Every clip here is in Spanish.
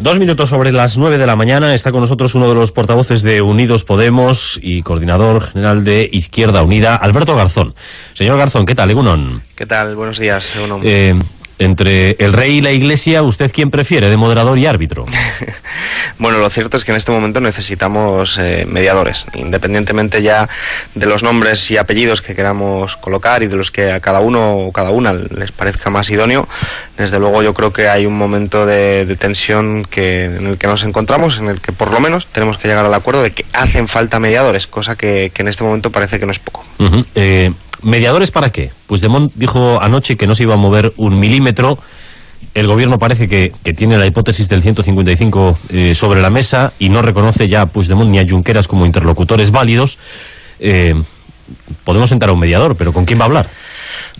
Dos minutos sobre las nueve de la mañana está con nosotros uno de los portavoces de Unidos Podemos y coordinador general de Izquierda Unida, Alberto Garzón. Señor Garzón, ¿qué tal, Egunon? ¿Qué tal? Buenos días, Egunon. Eh, entre el rey y la iglesia, ¿usted quién prefiere de moderador y árbitro? bueno, lo cierto es que en este momento necesitamos eh, mediadores, independientemente ya de los nombres y apellidos que queramos colocar y de los que a cada uno o cada una les parezca más idóneo. Desde luego yo creo que hay un momento de, tensión que, en el que nos encontramos, en el que por lo menos tenemos que llegar al acuerdo de que hacen falta mediadores, cosa que, en este momento parece que no es poco. ¿Mediadores para qué? Pues Demont dijo anoche que no se iba a mover un milímetro. El gobierno parece que, tiene la hipótesis del 155 eh, sobre la mesa y no reconoce ya a Puigdemont ni a Junqueras como interlocutores válidos. Eh, podemos sentar a un mediador, pero ¿con quién va a hablar?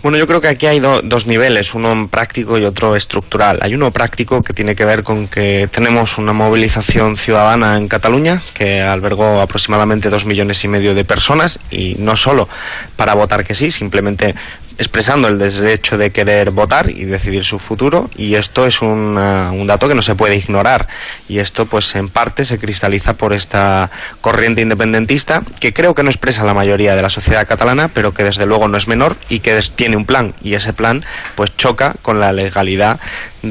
Bueno, yo creo que aquí hay dos niveles, uno práctico y otro estructural. Hay uno práctico que tiene que ver con que tenemos una movilización ciudadana en Cataluña que albergó aproximadamente dos millones y medio de personas y no solo para votar que sí, simplemente expresando el derecho de querer votar y decidir su futuro y esto es un, un, dato que no se puede ignorar y esto pues en parte se cristaliza por esta corriente independentista que creo que no expresa la mayoría de la sociedad catalana pero que desde luego no es menor y que tiene un plan y ese plan pues choca con la legalidad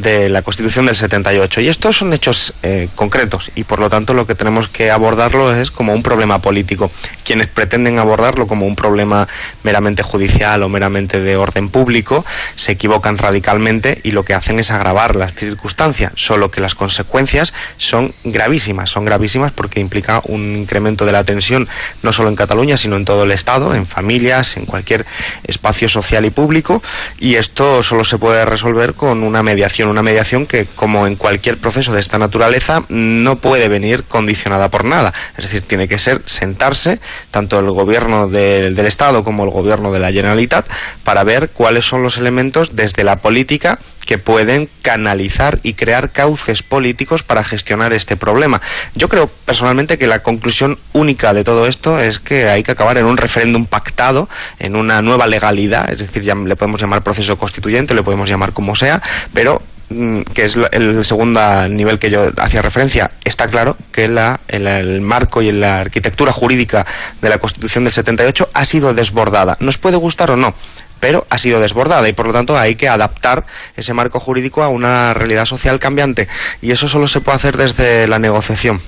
de la Constitución del 78 y estos son hechos eh, concretos y por lo tanto lo que tenemos que abordarlo es como un problema político. Quienes pretenden abordarlo como un problema meramente judicial o meramente de orden público se equivocan radicalmente y lo que hacen es agravar las circunstancias, solo que las consecuencias son gravísimas, son gravísimas porque implica un incremento de la tensión no solo en Cataluña, sino en todo el Estado, en familias, en cualquier espacio social y público y esto solo se puede resolver con una mediación, una mediación que como en cualquier proceso de esta naturaleza no puede venir condicionada por nada, es decir, tiene que ser sentarse tanto el gobierno del Estado como el gobierno de la Generalitat para ver cuáles son los elementos desde la política que pueden canalizar y crear cauces políticos para gestionar este problema. Yo creo personalmente que la conclusión única de todo esto es que hay que acabar en un referéndum pactado, en una nueva legalidad, es decir, ya le podemos llamar proceso constituyente, le podemos llamar como sea, pero que es el segundo nivel que yo hacía referencia, está claro que la, el, marco y la arquitectura jurídica de la Constitución del 78 ha sido desbordada. ¿Nos puede gustar o no? pero ha sido desbordada y por lo tanto hay que adaptar ese marco jurídico a una realidad social cambiante y eso solo se puede hacer desde la negociación.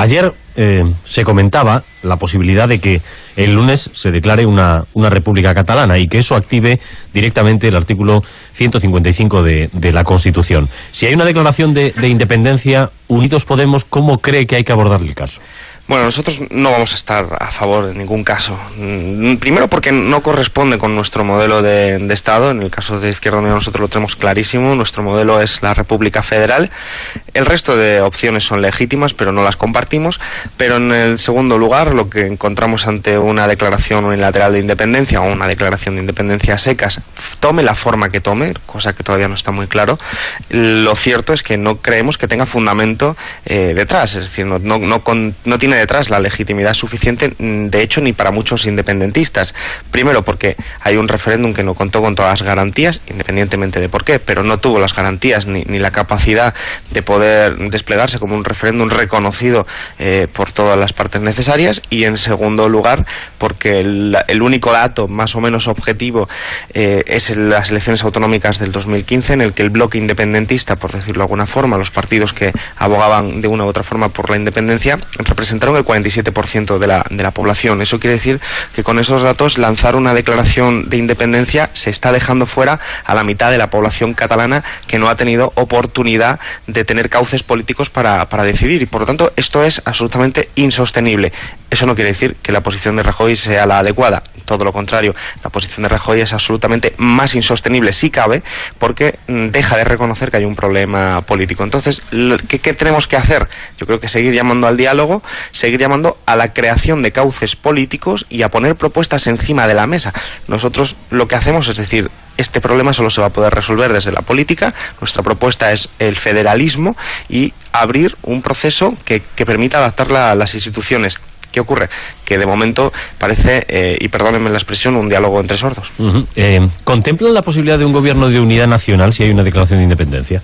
Ayer eh, se comentaba la posibilidad de que el lunes se declare una, una república catalana y que eso active directamente el artículo 155 de, de la Constitución. Si hay una declaración de, de independencia, Unidos Podemos, ¿cómo cree que hay que abordar el caso? Bueno, nosotros no vamos a estar a favor en ningún caso. Mm, primero porque no corresponde con nuestro modelo de, Estado. En el caso de Izquierda Unida nosotros lo tenemos clarísimo. Nuestro modelo es la República Federal. El resto de opciones son legítimas, pero no las compartimos. Pero en el segundo lugar, lo que encontramos ante una declaración unilateral de independencia o una declaración de independencia secas, tome la forma que tome, cosa que todavía no está muy claro, lo cierto es que no creemos que tenga fundamento eh, detrás. Es decir, no, tiene detrás la legitimidad suficiente, mm, de hecho, ni para muchos independentistas. Primero, porque hay un referéndum que no contó con todas las garantías, independientemente de por qué, pero no tuvo las garantías ni, la capacidad de poder desplegarse como un referéndum reconocido eh, por todas las partes necesarias. Y en segundo lugar, porque el, único dato más o menos objetivo eh, es las elecciones autonómicas del 2015, en el que el bloque independentista, por decirlo de alguna forma, los partidos que abogaban de una u otra forma por la independencia, representaron el 47% de la, de la población. Eso quiere decir que con esos datos lanzar una declaración de independencia se está dejando fuera a la mitad de la población catalana que no ha tenido oportunidad de tener cauces políticos para, para decidir. Y por lo tanto, esto es absolutamente insostenible. Eso no quiere decir que la posición de Rajoy sea la adecuada, todo lo contrario, la posición de Rajoy es absolutamente más insostenible si cabe, porque mm, deja de reconocer que hay un problema político. Entonces, ¿qué, ¿qué, tenemos que hacer? Yo creo que seguir llamando al diálogo, seguir llamando a la creación de cauces políticos y a poner propuestas encima de la mesa. Nosotros lo que hacemos es decir, este problema solo se va a poder resolver desde la política. Nuestra propuesta es el federalismo y abrir un proceso que, permita adaptar a las instituciones ¿Qué ocurre? Que de momento parece, eh, y perdónenme la expresión, un diálogo entre sordos. Eh, ¿Contemplan la posibilidad de un gobierno de unidad nacional si hay una declaración de independencia?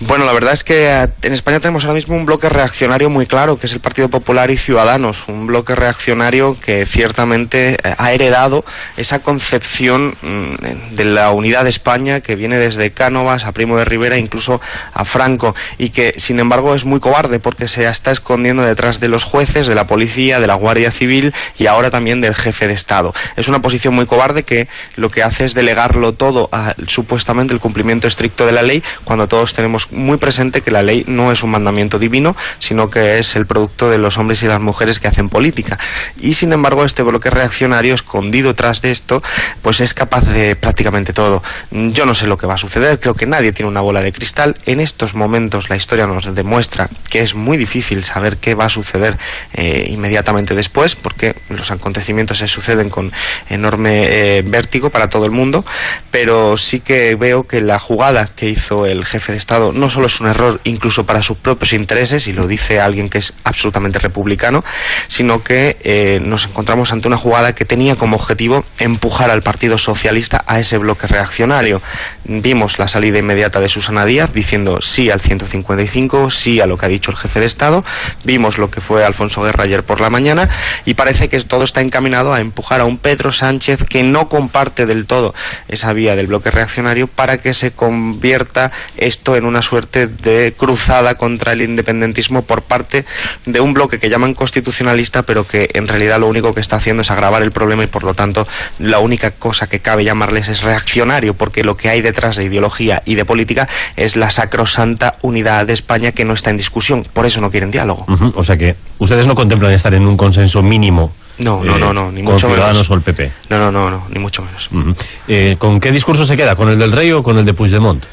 Bueno, la verdad es que eh, en España tenemos ahora mismo un bloque reaccionario muy claro, que es el Partido Popular y Ciudadanos, un bloque reaccionario que ciertamente eh, ha heredado esa concepción mm, de la unidad de España que viene desde Cánovas a Primo de Rivera, incluso a Franco, y que sin embargo es muy cobarde porque se está escondiendo detrás de los jueces, de la policía, de la Guardia Civil y ahora también del jefe de Estado. Es una posición muy cobarde que lo que hace es delegarlo todo a supuestamente el cumplimiento estricto de la ley cuando todos tenemos muy presente que la ley no es un mandamiento divino, sino que es el producto de los hombres y las mujeres que hacen política. Y sin embargo, este bloque reaccionario escondido tras de esto, pues es capaz de prácticamente todo. Yo no sé lo que va a suceder, creo que nadie tiene una bola de cristal. En estos momentos la historia nos demuestra que es muy difícil saber qué va a suceder eh, inmediatamente después, porque los acontecimientos se suceden con enorme eh, vértigo para todo el mundo, pero sí que veo que la jugada que hizo el jefe de Estado no solo es un error incluso para sus propios intereses, y lo dice alguien que es absolutamente republicano, sino que eh, nos encontramos ante una jugada que tenía como objetivo empujar al Partido Socialista a ese bloque reaccionario. Vimos la salida inmediata de Susana Díaz diciendo sí al 155, sí a lo que ha dicho el jefe de Estado, vimos lo que fue Alfonso Guerra ayer por la mañana y parece que todo está encaminado a empujar a un Pedro Sánchez que no comparte del todo esa vía del bloque reaccionario para que se convierta esto en una suerte de cruzada contra el independentismo por parte de un bloque que llaman constitucionalista, pero que en realidad lo único que está haciendo es agravar el problema y por lo tanto la única cosa que cabe llamarles es reaccionario, porque lo que hay detrás de ideología y de política es la sacrosanta unidad de España que no está en discusión. Por eso no quieren diálogo. O sea que ustedes no contemplan estar en un consenso mínimo no, no, no, no, ni con mucho Ciudadanos o el PP. No, no, no, no, ni mucho menos. Eh, ¿Con qué discurso se queda? ¿Con el del Rey o con el de Puigdemont?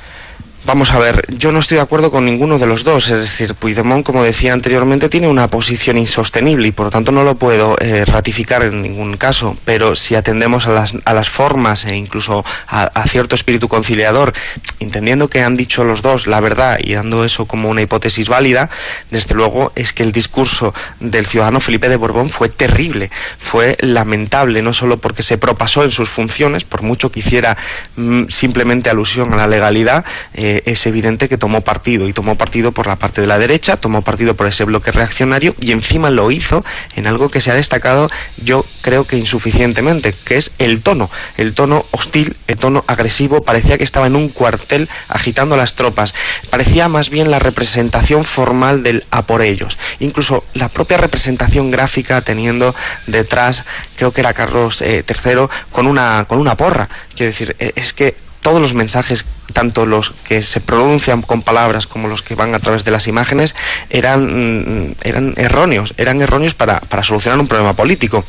Vamos a ver, yo no estoy de acuerdo con ninguno de los dos, es decir, Puigdemont, como decía anteriormente, tiene una posición insostenible y por lo tanto no lo puedo eh, ratificar en ningún caso, pero si atendemos a las, a las formas e incluso a, cierto espíritu conciliador, entendiendo que han dicho los dos la verdad y dando eso como una hipótesis válida, desde luego es que el discurso del ciudadano Felipe de Borbón fue terrible, fue lamentable, no solo porque se propasó en sus funciones, por mucho que hiciera mm, simplemente alusión a la legalidad, eh, es evidente que tomó partido y tomó partido por la parte de la derecha, tomó partido por ese bloque reaccionario y encima lo hizo en algo que se ha destacado yo creo que insuficientemente, que es el tono, el tono hostil, el tono agresivo, parecía que estaba en un cuartel agitando las tropas, parecía más bien la representación formal del a por ellos, incluso la propia representación gráfica teniendo detrás, creo que era Carlos eh, III, con una, con una porra, quiero decir, eh, es que todos los mensajes, tanto los que se pronuncian con palabras como los que van a través de las imágenes, eran, mm, eran erróneos, eran erróneos para, para solucionar un problema político,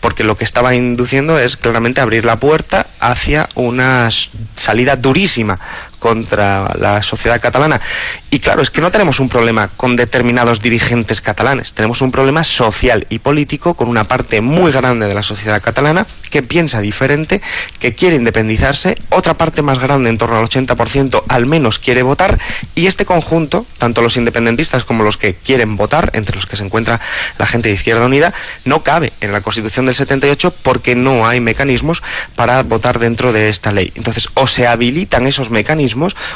porque lo que estaba induciendo es claramente abrir la puerta hacia una salida durísima contra la sociedad catalana. Y claro, es que no tenemos un problema con determinados dirigentes catalanes, tenemos un problema social y político con una parte muy grande de la sociedad catalana que piensa diferente, que quiere independizarse, otra parte más grande, en torno al 80%, al menos quiere votar, y este conjunto, tanto los independentistas como los que quieren votar, entre los que se encuentra la gente de Izquierda Unida, no cabe en la Constitución del 78 porque no hay mecanismos para votar dentro de esta ley. Entonces, o se habilitan esos mecanismos,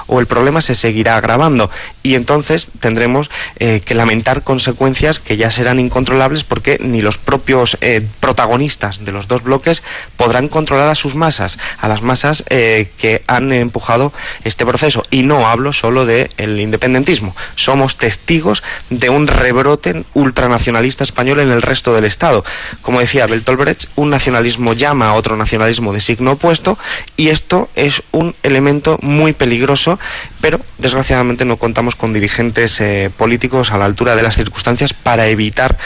o el problema se seguirá agravando y entonces tendremos eh, que lamentar consecuencias que ya serán incontrolables porque ni los propios eh, protagonistas de los dos bloques podrán controlar a sus masas, a las masas eh, que han empujado este proceso. Y no hablo solo del independentismo, somos testigos de un rebrote ultranacionalista español en el resto del Estado. Como decía Bertolt un nacionalismo llama a otro nacionalismo de signo opuesto y esto es un elemento muy peligroso peligroso, pero desgraciadamente no contamos con dirigentes eh, políticos a la altura de las circunstancias para evitar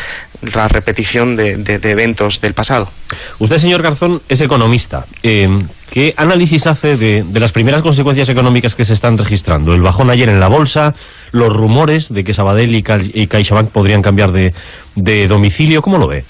la repetición de, eventos del pasado. Usted, señor Garzón, es economista. Eh, ¿Qué análisis hace de, de, las primeras consecuencias económicas que se están registrando? El bajón ayer en la bolsa, los rumores de que Sabadell y, y CaixaBank podrían cambiar de, de, domicilio, ¿cómo lo ve?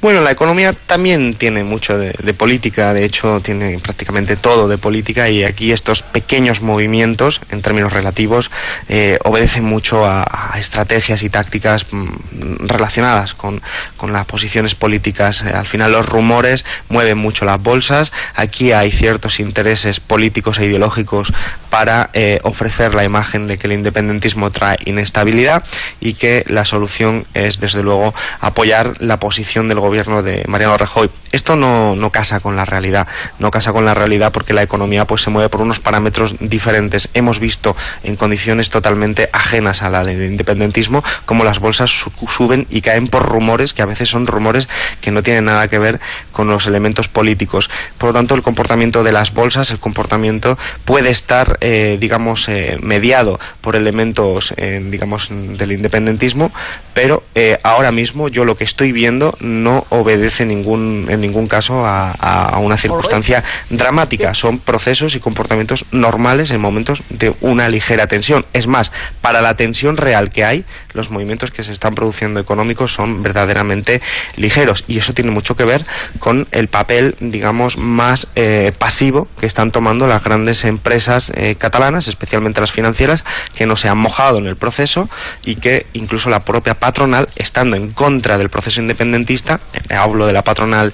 Bueno, la economía también tiene mucho de, de, política, de hecho tiene prácticamente todo de política y aquí estos pequeños movimientos, en términos relativos, eh, obedecen mucho a, a, estrategias y tácticas mm, relacionadas con, con, las posiciones políticas. Eh, al final los rumores mueven mucho las bolsas, aquí hay ciertos intereses políticos e ideológicos para eh, ofrecer la imagen de que el independentismo trae inestabilidad y que la solución es, desde luego, apoyar la posición del gobierno de Mariano Rajoy. Esto no, no casa con la realidad, no casa con la realidad porque la economía pues se mueve por unos parámetros diferentes. Hemos visto en condiciones totalmente ajenas a la del independentismo cómo las bolsas suben y caen por rumores que a veces son rumores que no tienen nada que ver con los elementos políticos. Por lo tanto, el comportamiento de las bolsas, el comportamiento puede estar, eh, digamos, eh, mediado por elementos, eh, digamos, del independentismo, pero ahora mismo yo lo que estoy viendo no obedece ningún, en ningún caso a, una circunstancia dramática. Son procesos y comportamientos normales en momentos de una ligera tensión. Es más, para la tensión real que hay, los movimientos que se están produciendo económicos son verdaderamente ligeros y eso tiene mucho que ver con el papel, digamos, más pasivo que están tomando las grandes empresas eh, catalanas, especialmente las financieras, que no se han mojado en el proceso y que incluso la propia patronal, estando en contra del proceso independentista, eh, hablo de la patronal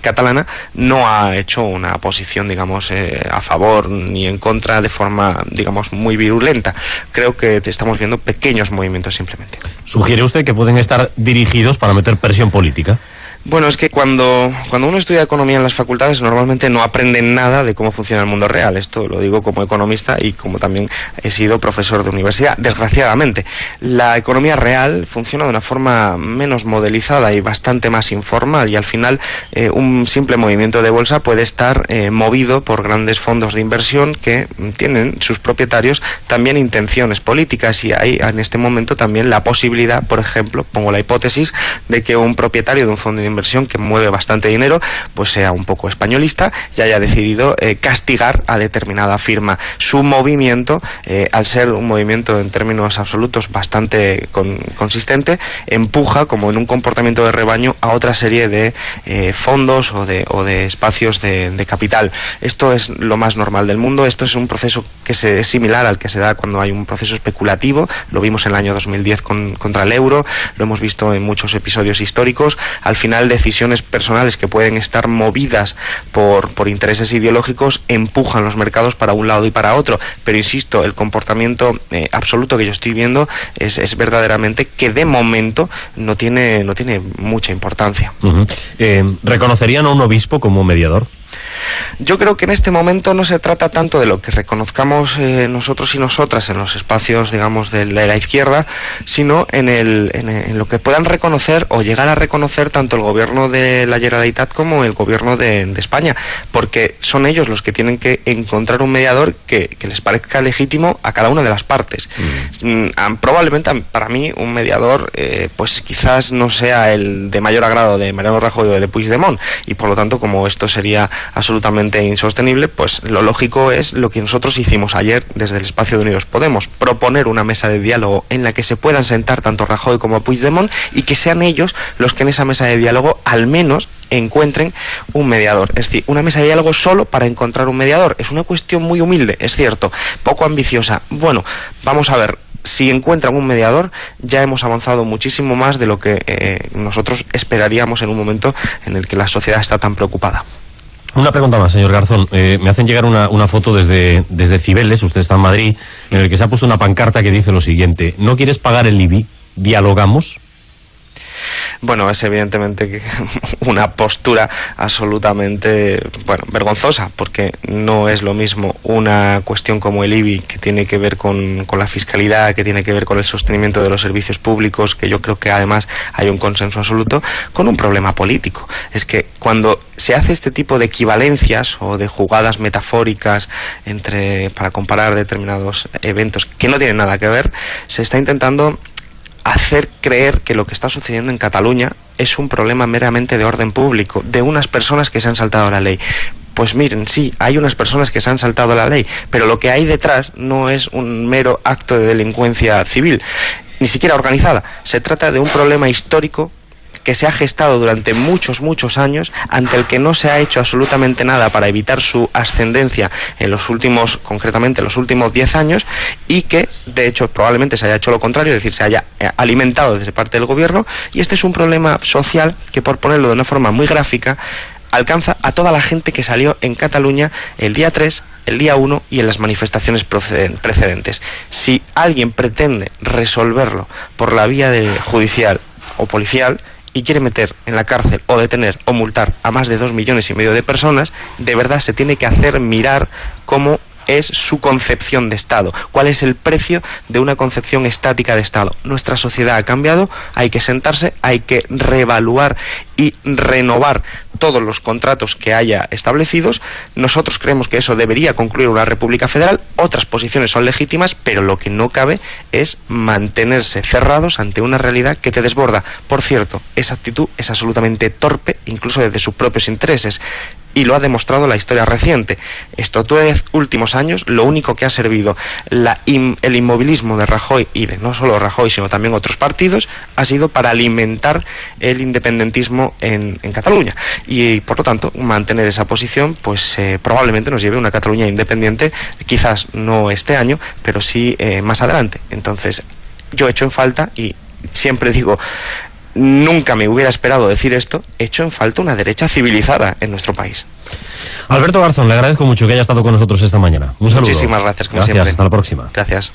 catalana, no ha hecho una posición, digamos, a favor ni en contra de forma, digamos, muy virulenta. Creo que estamos viendo pequeños movimientos simplemente. ¿Sugiere usted que pueden estar dirigidos para meter presión política? Bueno, es que cuando, cuando uno estudia economía en las facultades normalmente no aprende nada de cómo funciona el mundo real. Esto lo digo como economista y como también he sido profesor de universidad. Desgraciadamente, la economía real funciona de una forma menos modelizada y bastante más informal y al final eh, un simple movimiento de bolsa puede estar eh, movido por grandes fondos de inversión que tienen sus propietarios también intenciones políticas y hay en este momento también la posibilidad, por ejemplo, pongo la hipótesis de que un propietario de un fondo de inversión que mueve bastante dinero, pues sea un poco españolista y haya decidido eh, castigar a determinada firma. Su movimiento, eh, al ser un movimiento en términos absolutos bastante consistente, empuja como en un comportamiento de rebaño a otra serie de eh, fondos o de, o de espacios de, capital. Esto es lo más normal del mundo, esto es un proceso que se, es similar al que se da cuando hay un proceso especulativo, lo vimos en el año 2010 con, contra el euro, lo hemos visto en muchos episodios históricos, al final decisiones personales que pueden estar movidas por, por intereses ideológicos empujan los mercados para un lado y para otro. Pero insisto, el comportamiento eh, absoluto que yo estoy viendo es, es, verdaderamente que de momento no tiene, no tiene mucha importancia. Eh, ¿Reconocerían a un obispo como mediador? Yo creo que en este momento no se trata tanto de lo que reconozcamos eh, nosotros y nosotras en los espacios, digamos, de la, izquierda, sino en, el, en, lo que puedan reconocer o llegar a reconocer tanto el gobierno de la Generalitat como el gobierno de, España, porque son ellos los que tienen que encontrar un mediador que, les parezca legítimo a cada una de las partes. Mm. Mm, probablemente para mí un mediador, eh, pues quizás no sea el de mayor agrado de Mariano Rajoy o de Puigdemont, y por lo tanto, como esto sería absolutamente insostenible, pues lo lógico es lo que nosotros hicimos ayer desde el espacio de Unidos Podemos, proponer una mesa de diálogo en la que se puedan sentar tanto Rajoy como Puigdemont y que sean ellos los que en esa mesa de diálogo al menos encuentren un mediador. Es decir, una mesa de diálogo solo para encontrar un mediador. Es una cuestión muy humilde, es cierto, poco ambiciosa. Bueno, vamos a ver, si encuentran un mediador, ya hemos avanzado muchísimo más de lo que eh, nosotros esperaríamos en un momento en el que la sociedad está tan preocupada. Una pregunta más, señor Garzón. Eh, me hacen llegar una, una, foto desde, desde Cibeles, usted está en Madrid, en el que se ha puesto una pancarta que dice lo siguiente, ¿no quieres pagar el IBI? ¿Dialogamos? Bueno, es evidentemente una postura absolutamente, bueno, vergonzosa, porque no es lo mismo una cuestión como el IBI, que tiene que ver con, con la fiscalidad, que tiene que ver con el sostenimiento de los servicios públicos, que yo creo que además hay un consenso absoluto, con un problema político. Es que cuando se hace este tipo de equivalencias o de jugadas metafóricas entre para comparar determinados eventos que no tienen nada que ver, se está intentando hacer creer que lo que está sucediendo en Cataluña es un problema meramente de orden público, de unas personas que se han saltado la ley. Pues miren, sí, hay unas personas que se han saltado la ley, pero lo que hay detrás no es un mero acto de delincuencia civil, ni siquiera organizada. Se trata de un problema histórico que se ha gestado durante muchos, muchos años, ante el que no se ha hecho absolutamente nada para evitar su ascendencia en los últimos, concretamente en los últimos 10 años, y que, de hecho, probablemente se haya hecho lo contrario, es decir, se haya eh, alimentado desde parte del gobierno, y este es un problema social que, por ponerlo de una forma muy gráfica, alcanza a toda la gente que salió en Cataluña el día 3, el día 1 y en las manifestaciones precedentes. Si alguien pretende resolverlo por la vía de judicial o policial, y quiere meter en la cárcel o detener o multar a más de dos millones y medio de personas, de verdad se tiene que hacer mirar cómo es su concepción de Estado, cuál es el precio de una concepción estática de Estado. Nuestra sociedad ha cambiado, hay que sentarse, hay que reevaluar y renovar todos los contratos que haya establecidos. Nosotros creemos que eso debería concluir una República Federal, otras posiciones son legítimas, pero lo que no cabe es mantenerse cerrados ante una realidad que te desborda. Por cierto, esa actitud es absolutamente torpe, incluso desde sus propios intereses y lo ha demostrado la historia reciente. Estos dos últimos años, lo único que ha servido el inmovilismo de Rajoy y de no solo Rajoy, sino también otros partidos, ha sido para alimentar el independentismo en, Cataluña. Y por lo tanto, mantener esa posición, pues eh, probablemente nos lleve a una Cataluña independiente, quizás no este año, pero sí eh, más adelante. Entonces, yo he hecho en falta y siempre digo, nunca me hubiera esperado decir esto, hecho en falta una derecha civilizada en nuestro país. Alberto Garzón, le agradezco mucho que haya estado con nosotros esta mañana. Un saludo. Muchísimas gracias, como gracias, Hasta la próxima. Gracias.